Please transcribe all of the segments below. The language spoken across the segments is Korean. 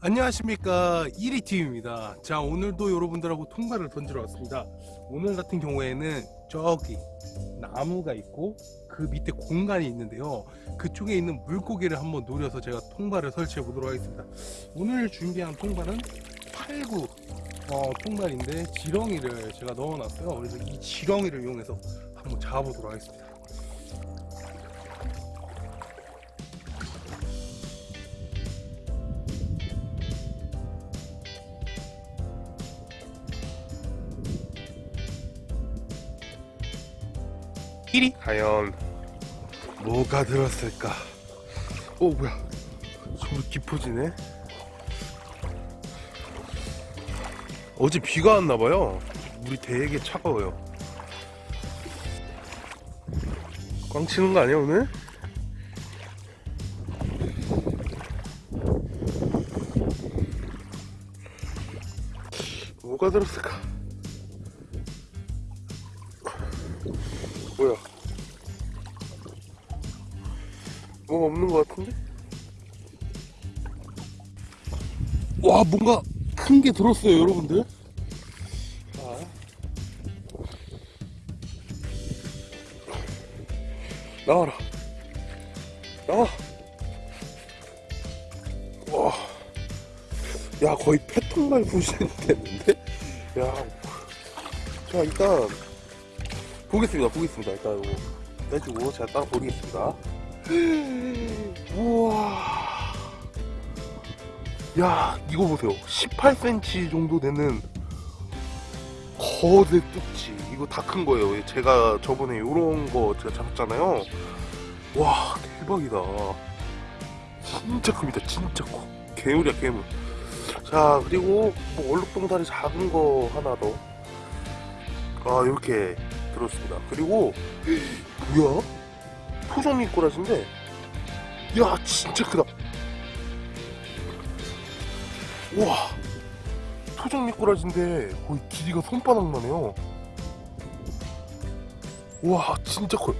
안녕하십니까. 1위 팀입니다. 자 오늘도 여러분들하고 통과를 던지러 왔습니다. 오늘 같은 경우에는 저기 나무가 있고 그 밑에 공간이 있는데요. 그쪽에 있는 물고기를 한번 노려서 제가 통발을 설치해 보도록 하겠습니다. 오늘 준비한 통발은 89 어, 통발인데 지렁이를 제가 넣어 놨어요. 그래서 이 지렁이를 이용해서 한번 잡아보도록 하겠습니다 끼리? 과연 뭐가 들었을까? 오 뭐야. 정말 깊어지네. 어제 비가 왔나봐요. 물이 되게 차가워요. 꽝 치는 거 아니야 오늘? 뭐가 들었을까 뭐야 뭐가 없는 것 같은데? 와 뭔가 큰 게 들었어요 여러분들 자. 나와라 나와 와. 야 거의 패턴말 부시는 됐는데 야. 자 일단 보겠습니다. 보겠습니다. 일단 이거 빼주고 제가 따라 보겠습니다. 우와. 야 이거 보세요. 18cm 정도 되는 거대 뚝지. 이거 다 큰 거예요. 제가 저번에 요런 거 제가 잡았잖아요. 와 대박이다. 진짜 큽니다. 진짜 커. 괴물이야 괴물. 자 그리고 뭐 얼룩동다리 작은 거 하나 더아 이렇게 들었습니다. 그리고 뭐야? 토종 미꾸라지인데? 야 진짜 크다. 와. 토종 미꾸라지인데 거의 길이가 손바닥만 해요. 와 진짜 커요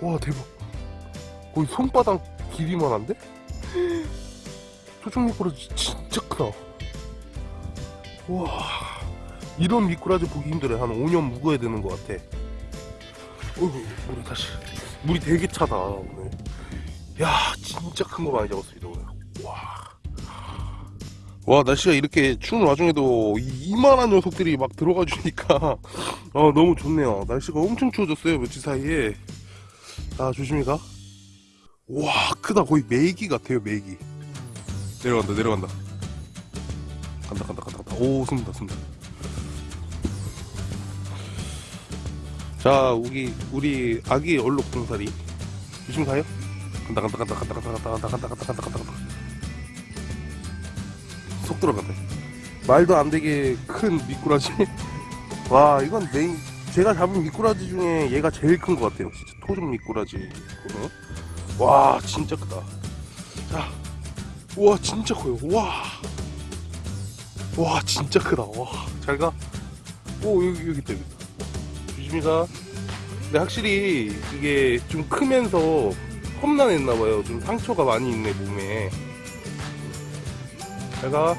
와 대박. 거의 손바닥 길이만 한데? 토종 미꾸라지 진짜 크다. 와 이런 미꾸라지 보기 힘들어요 한 5년 묵어야 되는 것 같아. 어이구 물이 다시. 물이 되게 차다 오늘. 야 진짜 큰 거 많이 잡았습니다 오늘. 와. 와 날씨가 이렇게 추운 와중에도 이 이만한 녀석들이 막 들어가 주니까. 어, 너무 좋네요. 날씨가 엄청 추워졌어요 며칠 사이에. 자 조심히 가와 크다. 거의 메기 같아요 메기. 내려간다 내려간다. 간다 간다 간다 간다. 오 숨다 숨다 자 우리 우리 아기 얼룩동사리 조심 가요 간다 간다 간다 간다 간다 간다 간다 간다 간다 간다 간다 간다 속 들어간다 말도 안 되게 큰 미꾸라지 와 이건 메인 제가 잡은 미꾸라지 중에 얘가 제일 큰 것 같아요 진짜 토종 미꾸라지 와 진짜 크다 자 우와 진짜 커요 와 와 진짜 크다 와 잘가 오 여기 여기 있다 여기 있다 가 근데 확실히 이게 좀 크면서 험난했나봐요. 좀 상처가 많이 있네 몸에. 잘가